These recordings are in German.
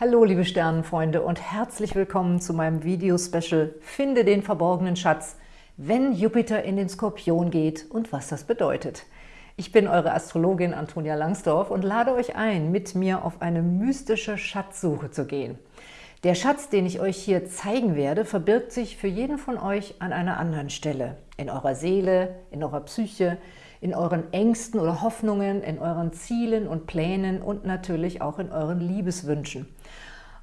Hallo liebe Sternenfreunde und herzlich willkommen zu meinem Video-Special Finde den verborgenen Schatz, wenn Jupiter in den Skorpion geht und was das bedeutet. Ich bin eure Astrologin Antonia Langsdorf und lade euch ein, mit mir auf eine mystische Schatzsuche zu gehen. Der Schatz, den ich euch hier zeigen werde, verbirgt sich für jeden von euch an einer anderen Stelle. In eurer Seele, in eurer Psyche, in euren Ängsten oder Hoffnungen, in euren Zielen und Plänen und natürlich auch in euren Liebeswünschen.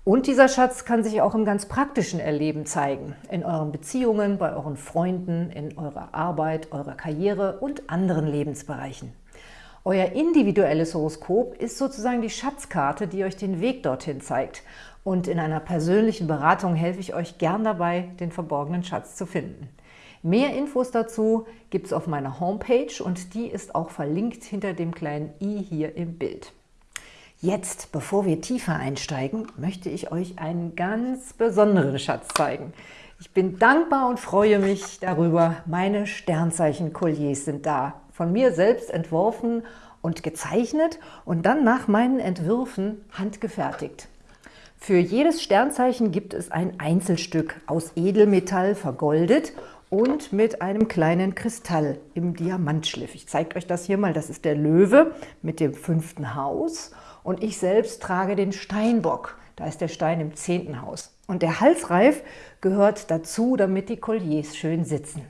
Und dieser Schatz kann sich auch im ganz praktischen Erleben zeigen, in euren Beziehungen, bei euren Freunden, in eurer Arbeit, eurer Karriere und anderen Lebensbereichen. Euer individuelles Horoskop ist sozusagen die Schatzkarte, die euch den Weg dorthin zeigt. Und in einer persönlichen Beratung helfe ich euch gern dabei, den verborgenen Schatz zu finden. Mehr Infos dazu gibt es auf meiner Homepage und die ist auch verlinkt hinter dem kleinen i hier im Bild. Jetzt, bevor wir tiefer einsteigen, möchte ich euch einen ganz besonderen Schatz zeigen. Ich bin dankbar und freue mich darüber. Meine Sternzeichen-Kolliers sind da. Von mir selbst entworfen und gezeichnet und dann nach meinen Entwürfen handgefertigt. Für jedes Sternzeichen gibt es ein Einzelstück aus Edelmetall vergoldet und mit einem kleinen Kristall im Diamantschliff. Ich zeige euch das hier mal. Das ist der Löwe mit dem fünften Haus und ich selbst trage den Steinbock. Da ist der Stein im zehnten Haus. Und der Halsreif gehört dazu, damit die Colliers schön sitzen.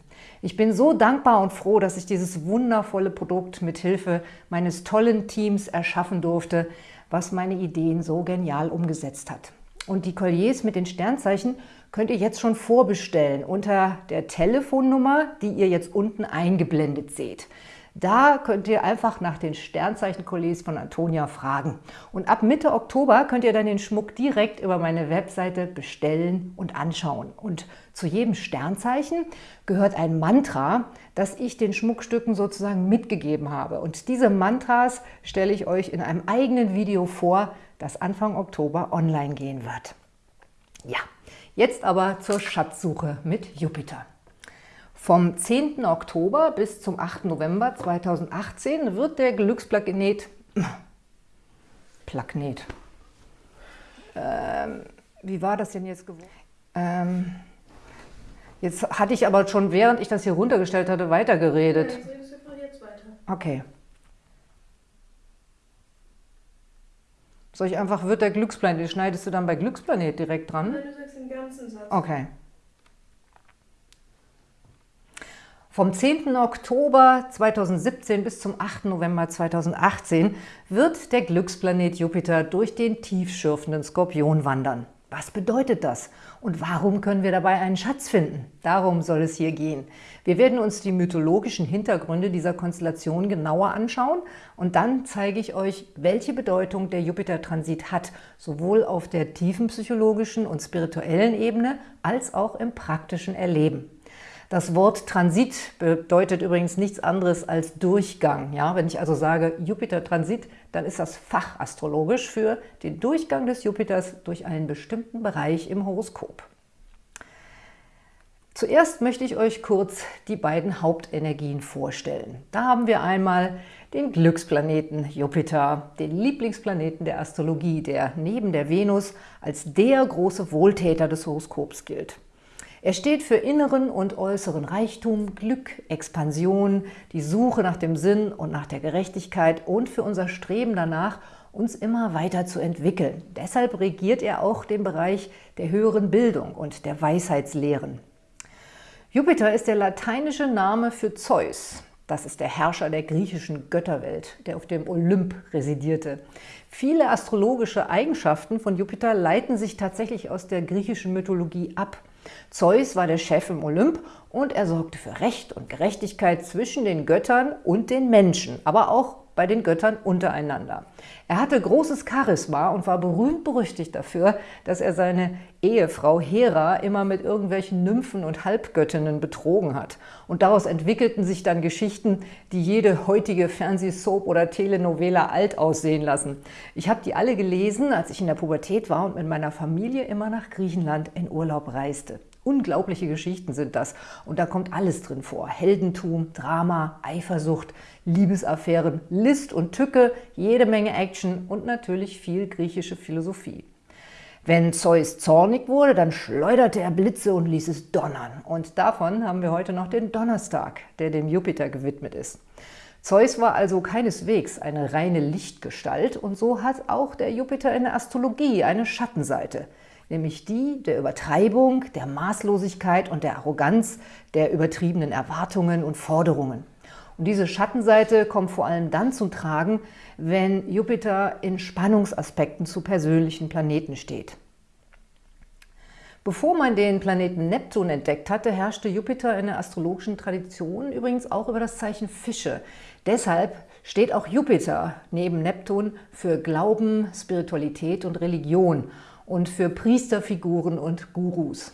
Ich bin so dankbar und froh, dass ich dieses wundervolle Produkt mit Hilfe meines tollen Teams erschaffen durfte, was meine Ideen so genial umgesetzt hat. Und die Colliers mit den Sternzeichen könnt ihr jetzt schon vorbestellen unter der Telefonnummer, die ihr jetzt unten eingeblendet seht. Da könnt ihr einfach nach den Sternzeichen-Kollegs von Antonia fragen. Und ab Mitte Oktober könnt ihr dann den Schmuck direkt über meine Webseite bestellen und anschauen. Und zu jedem Sternzeichen gehört ein Mantra, das ich den Schmuckstücken sozusagen mitgegeben habe. Und diese Mantras stelle ich euch in einem eigenen Video vor, das Anfang Oktober online gehen wird. Ja, jetzt aber zur Schatzsuche mit Jupiter. Vom 10. Oktober bis zum 8. November 2018 wird der Glücksplanet, Planet, ähm, wie war das denn jetzt geworden? Ähm, jetzt hatte ich aber schon, während ich das hier runtergestellt hatte, weitergeredet. Ja, jetzt weiter. Okay. Soll ich einfach, wird der Glücksplanet, schneidest du dann bei Glücksplanet direkt dran? Nein, du sagst den ganzen Satz. Okay. Vom 10. Oktober 2017 bis zum 8. November 2018 wird der Glücksplanet Jupiter durch den tiefschürfenden Skorpion wandern. Was bedeutet das? Und warum können wir dabei einen Schatz finden? Darum soll es hier gehen. Wir werden uns die mythologischen Hintergründe dieser Konstellation genauer anschauen und dann zeige ich euch, welche Bedeutung der Jupiter-Transit hat, sowohl auf der tiefen psychologischen und spirituellen Ebene als auch im praktischen Erleben. Das Wort Transit bedeutet übrigens nichts anderes als Durchgang. Ja? Wenn ich also sage Jupiter-Transit, dann ist das fachastrologisch für den Durchgang des Jupiters durch einen bestimmten Bereich im Horoskop. Zuerst möchte ich euch kurz die beiden Hauptenergien vorstellen. Da haben wir einmal den Glücksplaneten Jupiter, den Lieblingsplaneten der Astrologie, der neben der Venus als der große Wohltäter des Horoskops gilt. Er steht für inneren und äußeren Reichtum, Glück, Expansion, die Suche nach dem Sinn und nach der Gerechtigkeit und für unser Streben danach, uns immer weiter zu entwickeln. Deshalb regiert er auch den Bereich der höheren Bildung und der Weisheitslehren. Jupiter ist der lateinische Name für Zeus. Das ist der Herrscher der griechischen Götterwelt, der auf dem Olymp residierte. Viele astrologische Eigenschaften von Jupiter leiten sich tatsächlich aus der griechischen Mythologie ab. Zeus war der Chef im Olymp und er sorgte für Recht und Gerechtigkeit zwischen den Göttern und den Menschen, aber auch bei den Göttern untereinander. Er hatte großes Charisma und war berühmt-berüchtigt dafür, dass er seine Ehefrau Hera immer mit irgendwelchen Nymphen und Halbgöttinnen betrogen hat. Und daraus entwickelten sich dann Geschichten, die jede heutige Fernsehsoap oder Telenovela alt aussehen lassen. Ich habe die alle gelesen, als ich in der Pubertät war und mit meiner Familie immer nach Griechenland in Urlaub reiste. Unglaubliche Geschichten sind das. Und da kommt alles drin vor. Heldentum, Drama, Eifersucht, Liebesaffären, List und Tücke, jede Menge Action und natürlich viel griechische Philosophie. Wenn Zeus zornig wurde, dann schleuderte er Blitze und ließ es donnern. Und davon haben wir heute noch den Donnerstag, der dem Jupiter gewidmet ist. Zeus war also keineswegs eine reine Lichtgestalt und so hat auch der Jupiter in der Astrologie eine Schattenseite, nämlich die der Übertreibung, der Maßlosigkeit und der Arroganz, der übertriebenen Erwartungen und Forderungen. Und diese Schattenseite kommt vor allem dann zum Tragen, wenn Jupiter in Spannungsaspekten zu persönlichen Planeten steht. Bevor man den Planeten Neptun entdeckt hatte, herrschte Jupiter in der astrologischen Tradition übrigens auch über das Zeichen Fische. Deshalb steht auch Jupiter neben Neptun für Glauben, Spiritualität und Religion und für Priesterfiguren und Gurus.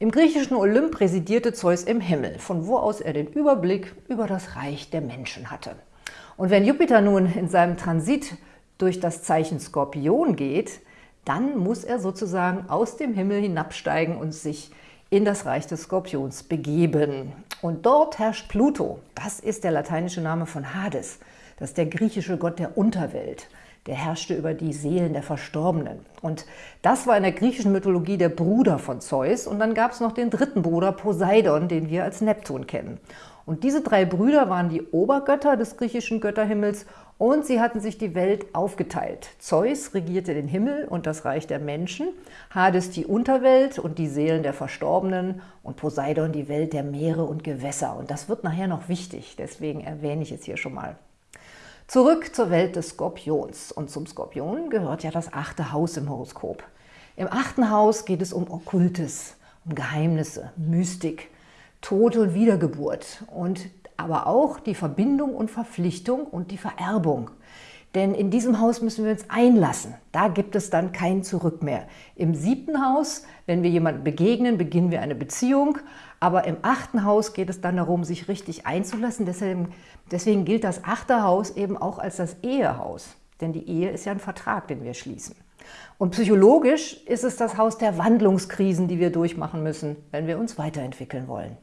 Im griechischen Olymp residierte Zeus im Himmel, von wo aus er den Überblick über das Reich der Menschen hatte. Und wenn Jupiter nun in seinem Transit durch das Zeichen Skorpion geht, dann muss er sozusagen aus dem Himmel hinabsteigen und sich in das Reich des Skorpions begeben. Und dort herrscht Pluto. Das ist der lateinische Name von Hades. Das ist der griechische Gott der Unterwelt. Der herrschte über die Seelen der Verstorbenen. Und das war in der griechischen Mythologie der Bruder von Zeus. Und dann gab es noch den dritten Bruder, Poseidon, den wir als Neptun kennen. Und diese drei Brüder waren die Obergötter des griechischen Götterhimmels und sie hatten sich die Welt aufgeteilt. Zeus regierte den Himmel und das Reich der Menschen, Hades die Unterwelt und die Seelen der Verstorbenen und Poseidon die Welt der Meere und Gewässer. Und das wird nachher noch wichtig, deswegen erwähne ich es hier schon mal. Zurück zur Welt des Skorpions. Und zum Skorpion gehört ja das achte Haus im Horoskop. Im achten Haus geht es um Okkultes, um Geheimnisse, Mystik, Tod und Wiedergeburt und aber auch die Verbindung und Verpflichtung und die Vererbung. Denn in diesem Haus müssen wir uns einlassen. Da gibt es dann kein Zurück mehr. Im siebten Haus, wenn wir jemandem begegnen, beginnen wir eine Beziehung. Aber im achten Haus geht es dann darum, sich richtig einzulassen. Deswegen, deswegen gilt das achte Haus eben auch als das Ehehaus. Denn die Ehe ist ja ein Vertrag, den wir schließen. Und psychologisch ist es das Haus der Wandlungskrisen, die wir durchmachen müssen, wenn wir uns weiterentwickeln wollen.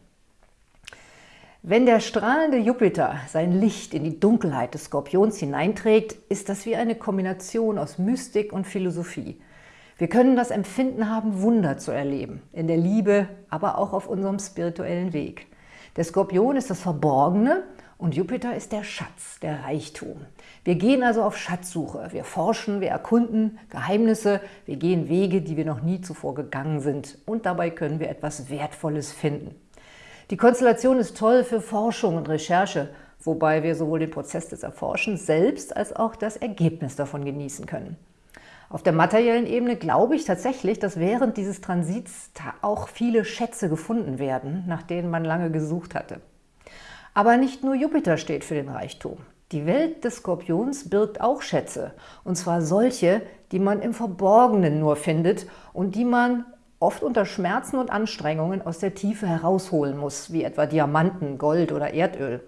Wenn der strahlende Jupiter sein Licht in die Dunkelheit des Skorpions hineinträgt, ist das wie eine Kombination aus Mystik und Philosophie. Wir können das Empfinden haben, Wunder zu erleben, in der Liebe, aber auch auf unserem spirituellen Weg. Der Skorpion ist das Verborgene und Jupiter ist der Schatz, der Reichtum. Wir gehen also auf Schatzsuche, wir forschen, wir erkunden Geheimnisse, wir gehen Wege, die wir noch nie zuvor gegangen sind und dabei können wir etwas Wertvolles finden. Die Konstellation ist toll für Forschung und Recherche, wobei wir sowohl den Prozess des Erforschens selbst als auch das Ergebnis davon genießen können. Auf der materiellen Ebene glaube ich tatsächlich, dass während dieses Transits auch viele Schätze gefunden werden, nach denen man lange gesucht hatte. Aber nicht nur Jupiter steht für den Reichtum. Die Welt des Skorpions birgt auch Schätze, und zwar solche, die man im Verborgenen nur findet und die man oft unter Schmerzen und Anstrengungen aus der Tiefe herausholen muss, wie etwa Diamanten, Gold oder Erdöl.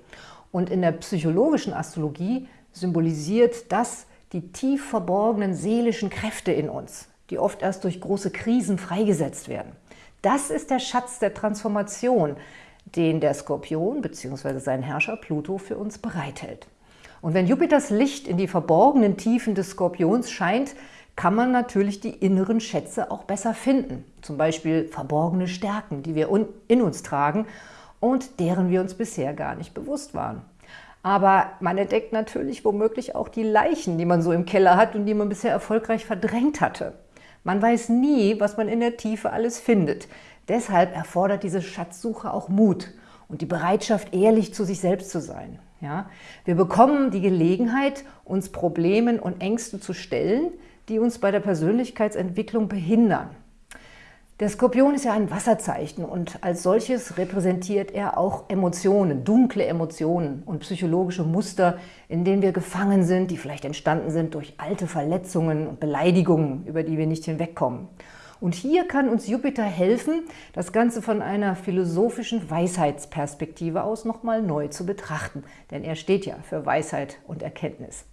Und in der psychologischen Astrologie symbolisiert das die tief verborgenen seelischen Kräfte in uns, die oft erst durch große Krisen freigesetzt werden. Das ist der Schatz der Transformation, den der Skorpion bzw. sein Herrscher Pluto für uns bereithält. Und wenn Jupiters Licht in die verborgenen Tiefen des Skorpions scheint, kann man natürlich die inneren Schätze auch besser finden. Zum Beispiel verborgene Stärken, die wir in uns tragen und deren wir uns bisher gar nicht bewusst waren. Aber man entdeckt natürlich womöglich auch die Leichen, die man so im Keller hat und die man bisher erfolgreich verdrängt hatte. Man weiß nie, was man in der Tiefe alles findet. Deshalb erfordert diese Schatzsuche auch Mut und die Bereitschaft, ehrlich zu sich selbst zu sein. Ja? Wir bekommen die Gelegenheit, uns Problemen und Ängsten zu stellen, die uns bei der Persönlichkeitsentwicklung behindern. Der Skorpion ist ja ein Wasserzeichen und als solches repräsentiert er auch Emotionen, dunkle Emotionen und psychologische Muster, in denen wir gefangen sind, die vielleicht entstanden sind durch alte Verletzungen und Beleidigungen, über die wir nicht hinwegkommen. Und hier kann uns Jupiter helfen, das Ganze von einer philosophischen Weisheitsperspektive aus nochmal neu zu betrachten, denn er steht ja für Weisheit und Erkenntnis.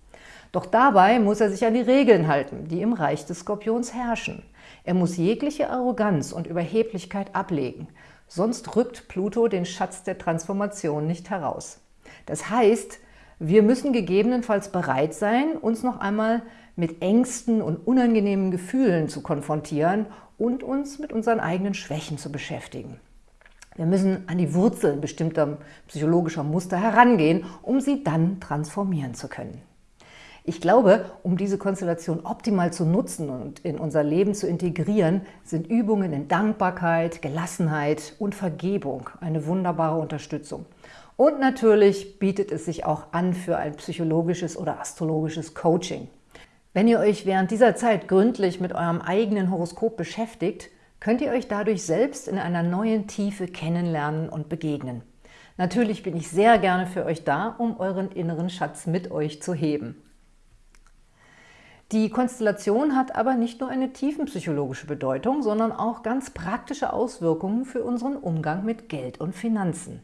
Doch dabei muss er sich an die Regeln halten, die im Reich des Skorpions herrschen. Er muss jegliche Arroganz und Überheblichkeit ablegen, sonst rückt Pluto den Schatz der Transformation nicht heraus. Das heißt, wir müssen gegebenenfalls bereit sein, uns noch einmal mit Ängsten und unangenehmen Gefühlen zu konfrontieren und uns mit unseren eigenen Schwächen zu beschäftigen. Wir müssen an die Wurzeln bestimmter psychologischer Muster herangehen, um sie dann transformieren zu können. Ich glaube, um diese Konstellation optimal zu nutzen und in unser Leben zu integrieren, sind Übungen in Dankbarkeit, Gelassenheit und Vergebung eine wunderbare Unterstützung. Und natürlich bietet es sich auch an für ein psychologisches oder astrologisches Coaching. Wenn ihr euch während dieser Zeit gründlich mit eurem eigenen Horoskop beschäftigt, könnt ihr euch dadurch selbst in einer neuen Tiefe kennenlernen und begegnen. Natürlich bin ich sehr gerne für euch da, um euren inneren Schatz mit euch zu heben. Die Konstellation hat aber nicht nur eine tiefenpsychologische Bedeutung, sondern auch ganz praktische Auswirkungen für unseren Umgang mit Geld und Finanzen.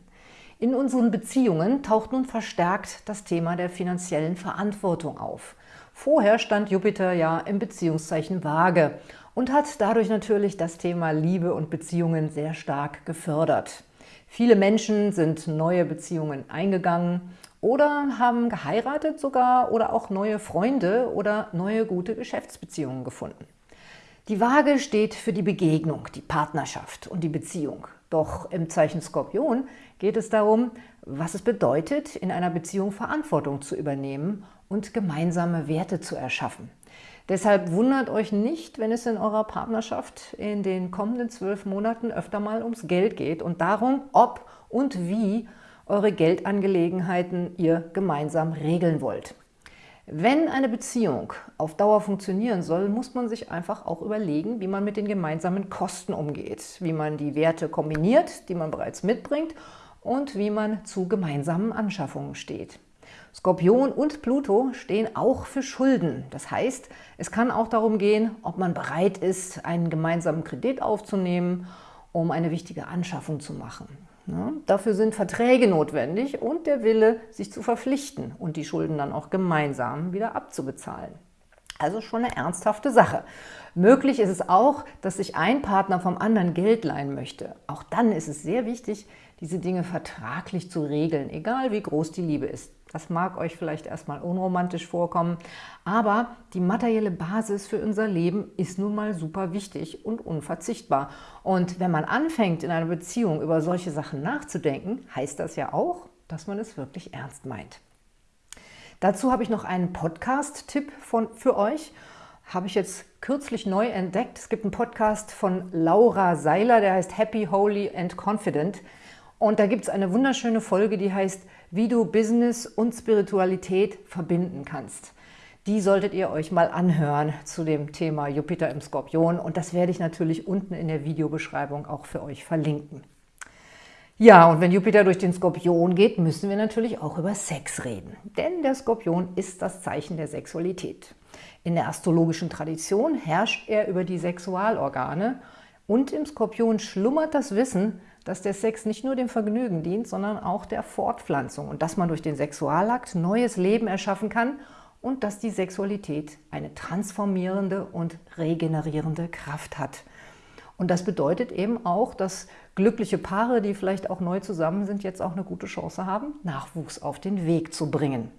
In unseren Beziehungen taucht nun verstärkt das Thema der finanziellen Verantwortung auf. Vorher stand Jupiter ja im Beziehungszeichen Waage und hat dadurch natürlich das Thema Liebe und Beziehungen sehr stark gefördert. Viele Menschen sind neue Beziehungen eingegangen oder haben geheiratet sogar oder auch neue Freunde oder neue gute Geschäftsbeziehungen gefunden. Die Waage steht für die Begegnung, die Partnerschaft und die Beziehung. Doch im Zeichen Skorpion geht es darum, was es bedeutet, in einer Beziehung Verantwortung zu übernehmen und gemeinsame Werte zu erschaffen. Deshalb wundert euch nicht, wenn es in eurer Partnerschaft in den kommenden zwölf Monaten öfter mal ums Geld geht und darum, ob und wie eure Geldangelegenheiten ihr gemeinsam regeln wollt. Wenn eine Beziehung auf Dauer funktionieren soll, muss man sich einfach auch überlegen, wie man mit den gemeinsamen Kosten umgeht, wie man die Werte kombiniert, die man bereits mitbringt und wie man zu gemeinsamen Anschaffungen steht. Skorpion und Pluto stehen auch für Schulden. Das heißt, es kann auch darum gehen, ob man bereit ist, einen gemeinsamen Kredit aufzunehmen, um eine wichtige Anschaffung zu machen. Ja, dafür sind Verträge notwendig und der Wille, sich zu verpflichten und die Schulden dann auch gemeinsam wieder abzubezahlen. Also schon eine ernsthafte Sache. Möglich ist es auch, dass sich ein Partner vom anderen Geld leihen möchte. Auch dann ist es sehr wichtig, diese Dinge vertraglich zu regeln, egal wie groß die Liebe ist. Das mag euch vielleicht erstmal unromantisch vorkommen, aber die materielle Basis für unser Leben ist nun mal super wichtig und unverzichtbar. Und wenn man anfängt, in einer Beziehung über solche Sachen nachzudenken, heißt das ja auch, dass man es wirklich ernst meint. Dazu habe ich noch einen Podcast-Tipp für euch. Habe ich jetzt kürzlich neu entdeckt. Es gibt einen Podcast von Laura Seiler, der heißt Happy, Holy and Confident. Und da gibt es eine wunderschöne Folge, die heißt wie du Business und Spiritualität verbinden kannst. Die solltet ihr euch mal anhören zu dem Thema Jupiter im Skorpion und das werde ich natürlich unten in der Videobeschreibung auch für euch verlinken. Ja, und wenn Jupiter durch den Skorpion geht, müssen wir natürlich auch über Sex reden. Denn der Skorpion ist das Zeichen der Sexualität. In der astrologischen Tradition herrscht er über die Sexualorgane und im Skorpion schlummert das Wissen, dass der Sex nicht nur dem Vergnügen dient, sondern auch der Fortpflanzung und dass man durch den Sexualakt neues Leben erschaffen kann und dass die Sexualität eine transformierende und regenerierende Kraft hat. Und das bedeutet eben auch, dass glückliche Paare, die vielleicht auch neu zusammen sind, jetzt auch eine gute Chance haben, Nachwuchs auf den Weg zu bringen.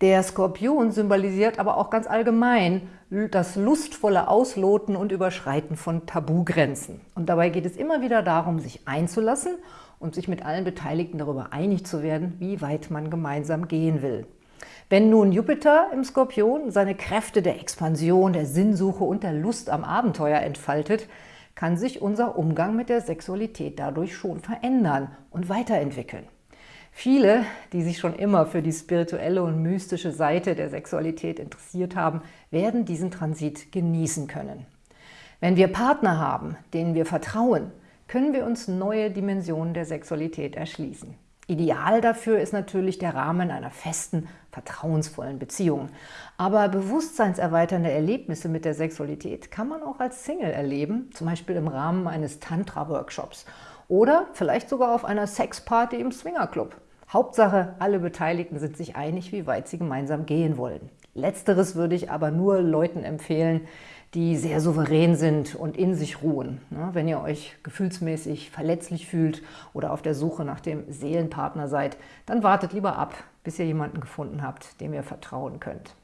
Der Skorpion symbolisiert aber auch ganz allgemein das lustvolle Ausloten und Überschreiten von Tabugrenzen. Und dabei geht es immer wieder darum, sich einzulassen und sich mit allen Beteiligten darüber einig zu werden, wie weit man gemeinsam gehen will. Wenn nun Jupiter im Skorpion seine Kräfte der Expansion, der Sinnsuche und der Lust am Abenteuer entfaltet, kann sich unser Umgang mit der Sexualität dadurch schon verändern und weiterentwickeln. Viele, die sich schon immer für die spirituelle und mystische Seite der Sexualität interessiert haben, werden diesen Transit genießen können. Wenn wir Partner haben, denen wir vertrauen, können wir uns neue Dimensionen der Sexualität erschließen. Ideal dafür ist natürlich der Rahmen einer festen, vertrauensvollen Beziehung. Aber bewusstseinserweiternde Erlebnisse mit der Sexualität kann man auch als Single erleben, zum Beispiel im Rahmen eines Tantra-Workshops oder vielleicht sogar auf einer Sexparty im Swingerclub. Hauptsache, alle Beteiligten sind sich einig, wie weit sie gemeinsam gehen wollen. Letzteres würde ich aber nur Leuten empfehlen, die sehr souverän sind und in sich ruhen. Wenn ihr euch gefühlsmäßig verletzlich fühlt oder auf der Suche nach dem Seelenpartner seid, dann wartet lieber ab, bis ihr jemanden gefunden habt, dem ihr vertrauen könnt.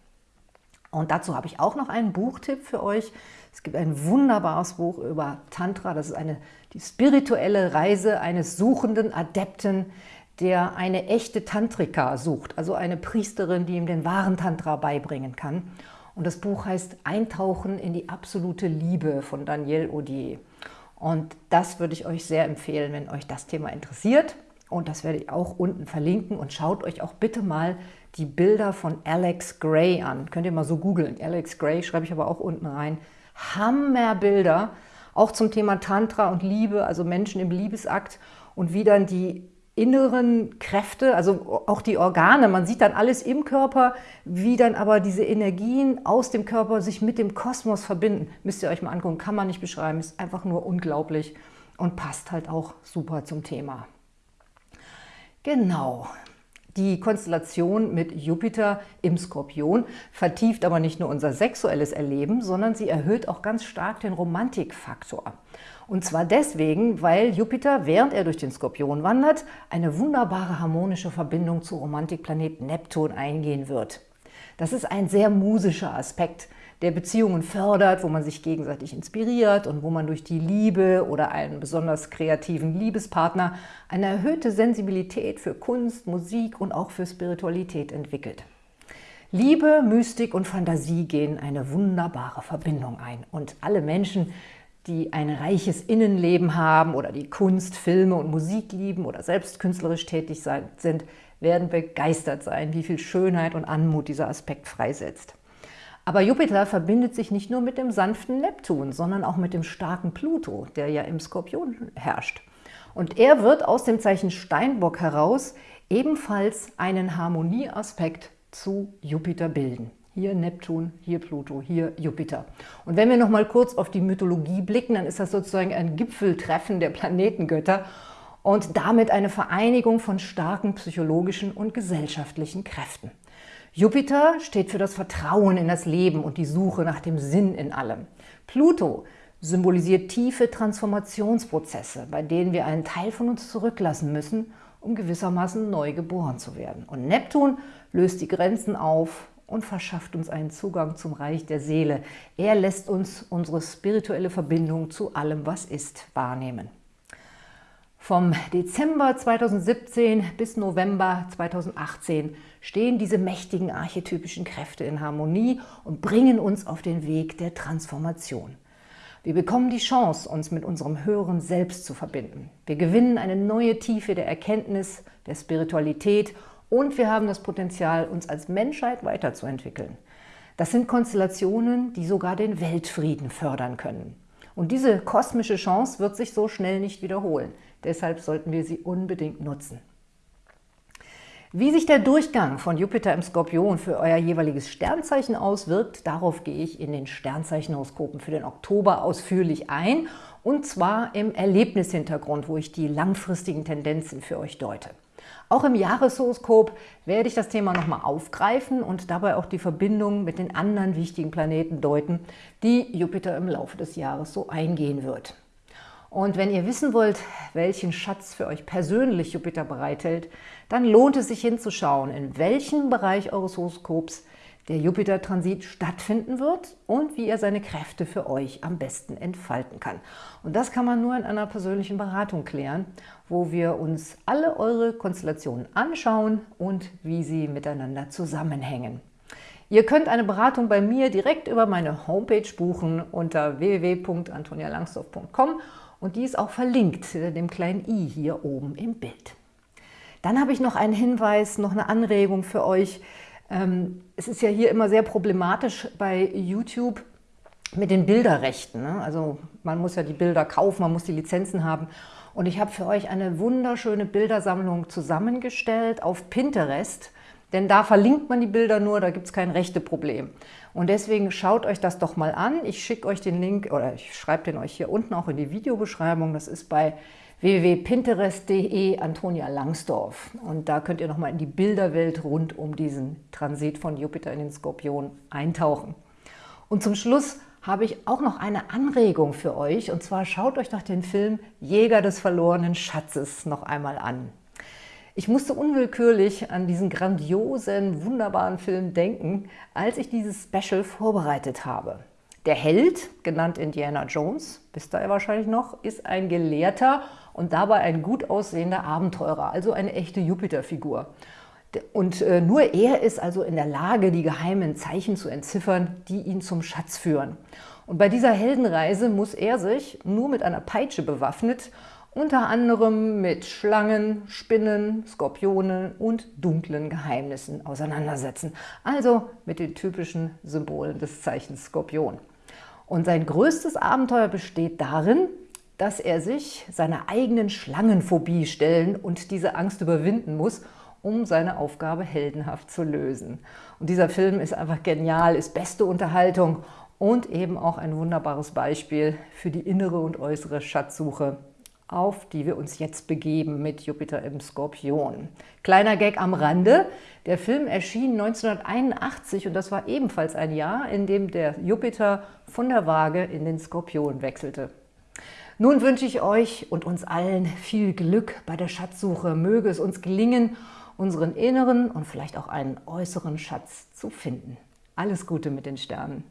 Und dazu habe ich auch noch einen Buchtipp für euch. Es gibt ein wunderbares Buch über Tantra. Das ist eine, die spirituelle Reise eines suchenden Adepten, der eine echte Tantrika sucht, also eine Priesterin, die ihm den wahren Tantra beibringen kann. Und das Buch heißt Eintauchen in die absolute Liebe von Daniel Odier. Und das würde ich euch sehr empfehlen, wenn euch das Thema interessiert. Und das werde ich auch unten verlinken. Und schaut euch auch bitte mal die Bilder von Alex Gray an. Könnt ihr mal so googeln. Alex Gray schreibe ich aber auch unten rein. Hammerbilder, auch zum Thema Tantra und Liebe, also Menschen im Liebesakt und wie dann die inneren Kräfte, also auch die Organe, man sieht dann alles im Körper, wie dann aber diese Energien aus dem Körper sich mit dem Kosmos verbinden. Müsst ihr euch mal angucken, kann man nicht beschreiben, ist einfach nur unglaublich und passt halt auch super zum Thema. Genau, die Konstellation mit Jupiter im Skorpion vertieft aber nicht nur unser sexuelles Erleben, sondern sie erhöht auch ganz stark den Romantikfaktor. Und zwar deswegen, weil Jupiter, während er durch den Skorpion wandert, eine wunderbare harmonische Verbindung zu Romantikplanet Neptun eingehen wird. Das ist ein sehr musischer Aspekt, der Beziehungen fördert, wo man sich gegenseitig inspiriert und wo man durch die Liebe oder einen besonders kreativen Liebespartner eine erhöhte Sensibilität für Kunst, Musik und auch für Spiritualität entwickelt. Liebe, Mystik und Fantasie gehen eine wunderbare Verbindung ein und alle Menschen, die ein reiches Innenleben haben oder die Kunst, Filme und Musik lieben oder selbst künstlerisch tätig sind, werden begeistert sein, wie viel Schönheit und Anmut dieser Aspekt freisetzt. Aber Jupiter verbindet sich nicht nur mit dem sanften Neptun, sondern auch mit dem starken Pluto, der ja im Skorpion herrscht. Und er wird aus dem Zeichen Steinbock heraus ebenfalls einen Harmonieaspekt zu Jupiter bilden. Hier Neptun, hier Pluto, hier Jupiter. Und wenn wir noch mal kurz auf die Mythologie blicken, dann ist das sozusagen ein Gipfeltreffen der Planetengötter und damit eine Vereinigung von starken psychologischen und gesellschaftlichen Kräften. Jupiter steht für das Vertrauen in das Leben und die Suche nach dem Sinn in allem. Pluto symbolisiert tiefe Transformationsprozesse, bei denen wir einen Teil von uns zurücklassen müssen, um gewissermaßen neu geboren zu werden. Und Neptun löst die Grenzen auf und verschafft uns einen Zugang zum Reich der Seele. Er lässt uns unsere spirituelle Verbindung zu allem, was ist, wahrnehmen. Vom Dezember 2017 bis November 2018 stehen diese mächtigen archetypischen Kräfte in Harmonie und bringen uns auf den Weg der Transformation. Wir bekommen die Chance, uns mit unserem höheren Selbst zu verbinden. Wir gewinnen eine neue Tiefe der Erkenntnis, der Spiritualität und wir haben das Potenzial, uns als Menschheit weiterzuentwickeln. Das sind Konstellationen, die sogar den Weltfrieden fördern können. Und diese kosmische Chance wird sich so schnell nicht wiederholen. Deshalb sollten wir sie unbedingt nutzen. Wie sich der Durchgang von Jupiter im Skorpion für euer jeweiliges Sternzeichen auswirkt, darauf gehe ich in den Sternzeichenhoroskopen für den Oktober ausführlich ein, und zwar im Erlebnishintergrund, wo ich die langfristigen Tendenzen für euch deute. Auch im Jahreshoroskop werde ich das Thema nochmal aufgreifen und dabei auch die Verbindung mit den anderen wichtigen Planeten deuten, die Jupiter im Laufe des Jahres so eingehen wird. Und wenn ihr wissen wollt, welchen Schatz für euch persönlich Jupiter bereithält, dann lohnt es sich hinzuschauen, in welchem Bereich eures Horoskops der Jupiter-Transit stattfinden wird und wie er seine Kräfte für euch am besten entfalten kann. Und das kann man nur in einer persönlichen Beratung klären, wo wir uns alle eure Konstellationen anschauen und wie sie miteinander zusammenhängen. Ihr könnt eine Beratung bei mir direkt über meine Homepage buchen unter www.antonialangsdorf.com und die ist auch verlinkt, dem kleinen i hier oben im Bild. Dann habe ich noch einen Hinweis, noch eine Anregung für euch. Ähm, es ist ja hier immer sehr problematisch bei YouTube mit den Bilderrechten. Ne? Also man muss ja die Bilder kaufen, man muss die Lizenzen haben. Und ich habe für euch eine wunderschöne Bildersammlung zusammengestellt auf Pinterest. Denn da verlinkt man die Bilder nur, da gibt es kein rechte Problem. Und deswegen schaut euch das doch mal an. Ich schicke euch den Link oder ich schreibe den euch hier unten auch in die Videobeschreibung. Das ist bei www.pinterest.de Antonia Langsdorf. Und da könnt ihr nochmal in die Bilderwelt rund um diesen Transit von Jupiter in den Skorpion eintauchen. Und zum Schluss habe ich auch noch eine Anregung für euch. Und zwar schaut euch doch den Film Jäger des verlorenen Schatzes noch einmal an. Ich musste unwillkürlich an diesen grandiosen, wunderbaren Film denken, als ich dieses Special vorbereitet habe. Der Held, genannt Indiana Jones, wisst ihr wahrscheinlich noch, ist ein Gelehrter und dabei ein gut aussehender Abenteurer, also eine echte Jupiter-Figur. Und äh, nur er ist also in der Lage, die geheimen Zeichen zu entziffern, die ihn zum Schatz führen. Und bei dieser Heldenreise muss er sich, nur mit einer Peitsche bewaffnet, unter anderem mit Schlangen, Spinnen, Skorpionen und dunklen Geheimnissen auseinandersetzen. Also mit den typischen Symbolen des Zeichens Skorpion. Und sein größtes Abenteuer besteht darin, dass er sich seiner eigenen Schlangenphobie stellen und diese Angst überwinden muss, um seine Aufgabe heldenhaft zu lösen. Und dieser Film ist einfach genial, ist beste Unterhaltung und eben auch ein wunderbares Beispiel für die innere und äußere Schatzsuche auf die wir uns jetzt begeben mit Jupiter im Skorpion. Kleiner Gag am Rande, der Film erschien 1981 und das war ebenfalls ein Jahr, in dem der Jupiter von der Waage in den Skorpion wechselte. Nun wünsche ich euch und uns allen viel Glück bei der Schatzsuche. Möge es uns gelingen, unseren inneren und vielleicht auch einen äußeren Schatz zu finden. Alles Gute mit den Sternen.